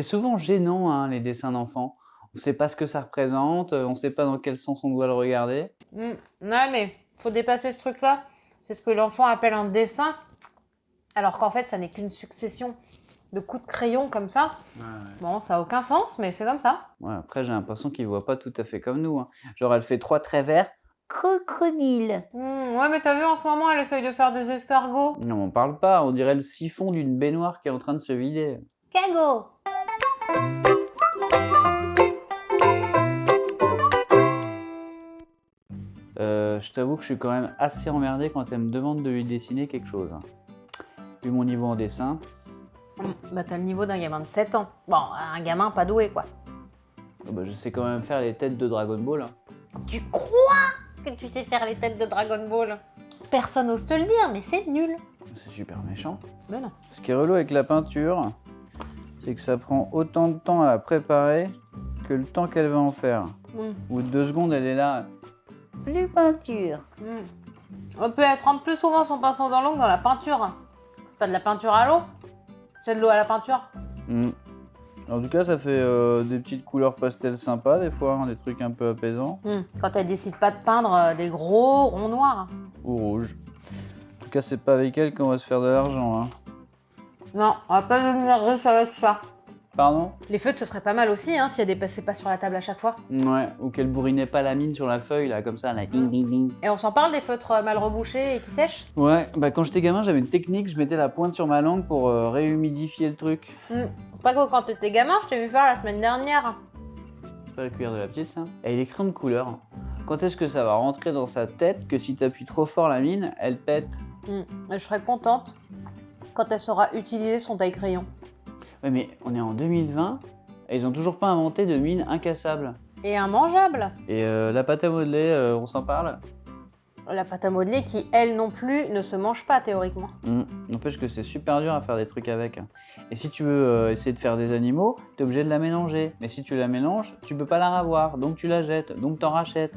C'est souvent gênant, hein, les dessins d'enfants. On ne sait pas ce que ça représente, on ne sait pas dans quel sens on doit le regarder. Mmh. Ouais, mais faut dépasser ce truc-là. C'est ce que l'enfant appelle un dessin, alors qu'en fait, ça n'est qu'une succession de coups de crayon comme ça. Bon, ça n'a aucun sens, mais c'est comme ça. Ouais, après, j'ai l'impression qu'il ne voit pas tout à fait comme nous. hein. Genre, elle fait trois traits verts. Crocodile. Mmh, ouais, mais t'as vu, en ce moment, elle essaye de faire des escargots. Non, on parle pas. On dirait le siphon d'une baignoire qui est en train de se vider. Cago Euh, je t'avoue que je suis quand même assez emmerdé quand elle me demande de lui dessiner quelque chose. Vu mon niveau en dessin, Bah, t'as le niveau d'un gamin de 7 ans. Bon, un gamin pas doué, quoi. oh bah, je sais quand même faire les têtes de Dragon Ball. hein. Tu crois que tu sais faire les têtes de Dragon Ball? Personne n'ose te le dire, mais c'est nul. C'est super méchant. Mais non. Ce qui est relou avec la peinture, c'est que ça prend autant de temps à la préparer que le temps qu'elle va en faire. Mmh. Bout de deux secondes, elle est là. Plus peinture. Mmh. On peut être plus souvent son pinceau dans l'eau que dans la peinture. C'est pas de la peinture à l'eau, c'est de l'eau à la peinture. Mm. En tout cas, ça fait euh, des petites couleurs pastel sympas des fois, hein, des trucs un peu apaisants. Mmh. Quand elle décide pas de peindre euh, des gros ronds noirs. Ou rouge. En tout cas, c'est pas avec elle qu'on va se faire de l'argent. Hein. Non, on va pas devenir riche avec ça. Pardon Les feutres, ce serait pas mal aussi, hein, si elle dépassait pas sur la table à chaque fois. Ouais, ou qu'elle bourrinait pas la mine sur la feuille, là, comme ça, là. ding. Et on s'en parle des feutres euh, mal rebouchés et qui sèchent? Ouais, bah quand j'étais gamin, j'avais une technique, je mettais la pointe sur ma langue pour euh, réhumidifier le truc. Mmh. Pas que quand t'étais gamin, je t'ai vu faire la semaine dernière. C'est pas la cuillère de la petite, ça Et les crayons de couleur. Quand est-ce que ça va rentrer dans sa tête que si t'appuies trop fort la mine, elle pète? Mmh. Et je serais contente quand elle saura utiliser son taille-crayon. Ouais, mais on est en 2020 et ils ont toujours pas inventé de mine incassable. Et un mangeable. Et euh, la pâte à modeler, euh, on s'en parle La pâte à modeler qui, elle non plus, ne se mange pas théoriquement. Hum, N'empêche que c'est super dur à faire des trucs avec. Et si tu veux euh, essayer de faire des animaux, t'es obligé de la mélanger. Mais si tu la mélanges, tu peux pas la ravoir, donc tu la jettes, donc t'en rachètes.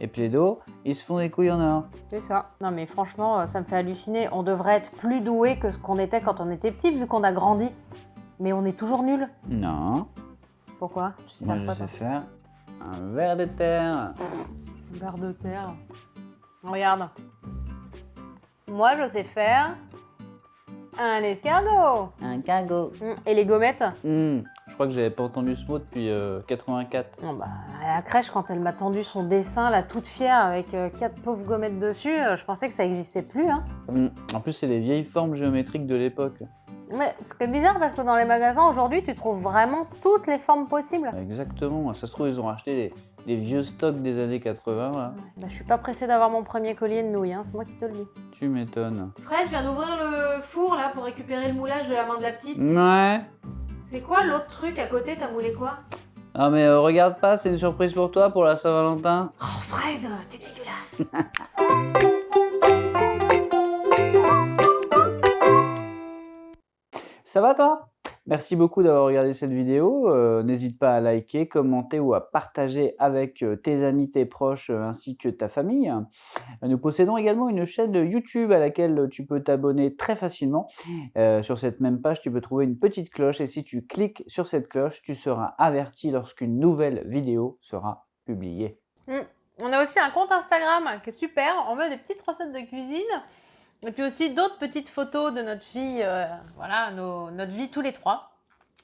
Et Plaido, ils se font des couilles en or. C'est ça. Non mais franchement, euh, ça me fait halluciner. On devrait être plus doué que ce qu'on était quand on était petit, vu qu'on a grandi. Mais on est toujours nul. Non, Pourquoi? Tu sais moi faire je quoi sais faire un verre de terre. Un verre de terre. Regarde. Moi, je sais faire un escargot. Un cagot. Hum, Et les gommettes? Hum, crois que j'avais pas entendu ce mot depuis euh, 84. Non, bah, à la crèche, quand elle m'a tendu son dessin, là, toute fière, avec euh, quatre pauvres gommettes dessus, euh, je pensais que ça existait plus, hein. Hum, En plus, c'est les vieilles formes géométriques de l'époque. Mais ce qui est bizarre, parce que dans les magasins, aujourd'hui, tu trouves vraiment toutes les formes possibles. Exactement. Ça se trouve, ils ont racheté des, des vieux stocks des années 80. Là. Bah, je suis pas pressée d'avoir mon premier collier de nouilles, hein, c'est moi qui te le dis. Tu m'étonnes. Fred, je viens d'ouvrir le four, là, pour récupérer le moulage de la main de la petite. Ouais. C'est quoi l'autre truc à côté? T'as moulé quoi? Ah mais euh, regarde pas, c'est une surprise pour toi pour la Saint-Valentin. Oh, Fred, t'es dégueulasse. Ça va toi? Merci beaucoup d'avoir regardé cette vidéo. Euh, N'hésite pas à liker, commenter ou à partager avec euh, tes amis, tes proches euh, ainsi que ta famille. Nous possédons également une chaîne YouTube à laquelle tu peux t'abonner très facilement. Sur cette même page, tu peux trouver une petite cloche et si tu cliques sur cette cloche, tu seras averti lorsqu'une nouvelle vidéo sera publiée. On a aussi un compte Instagram qui est super. On met des petites recettes de cuisine. Et puis aussi d'autres petites photos de notre vie, euh, voilà, nos- notre vie tous les trois.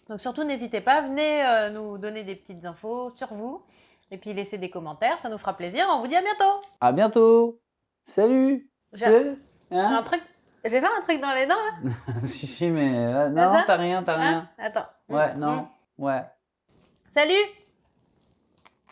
Donc surtout, n'hésitez pas, venez euh, nous donner des petites infos sur vous. Et puis laissez des commentaires, ça nous fera plaisir. On vous dit à bientôt À bientôt Salut J'ai Hein un truc... J'ai pas un truc dans les dents là? Si, si, mais... euh, non, t'as rien, t'as Hein? rien. Attends. Ouais, Hum, non, hum. ouais. Salut